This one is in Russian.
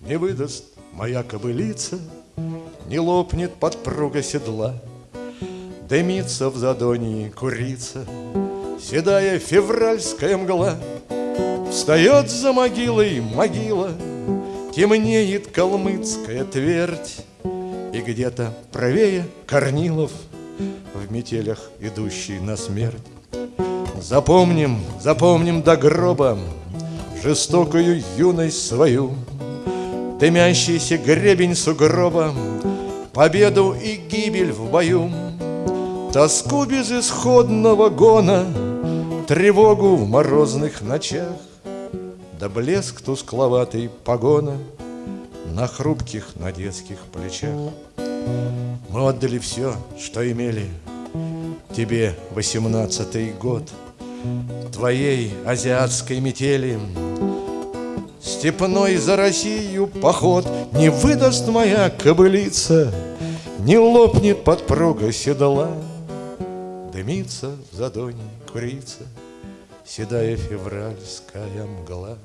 Не выдаст моя кобылица, Не лопнет подпруга седла, Дымится в задонии курица, Седая февральская мгла. Встает за могилой могила, Темнеет калмыцкая твердь, И где-то правее Корнилов В метелях идущий на смерть. Запомним, запомним до гроба Жестокую юность свою, Дымящийся гребень сугроба, Победу и гибель в бою, Тоску безысходного гона, Тревогу в морозных ночах, Да блеск тускловатый погона На хрупких, на детских плечах. Мы отдали все, что имели, Тебе восемнадцатый год, Твоей азиатской метели — Степной за Россию поход Не выдаст моя кобылица, Не лопнет подпруга седла. Дымится в задоне курица, Седая февральская мгла.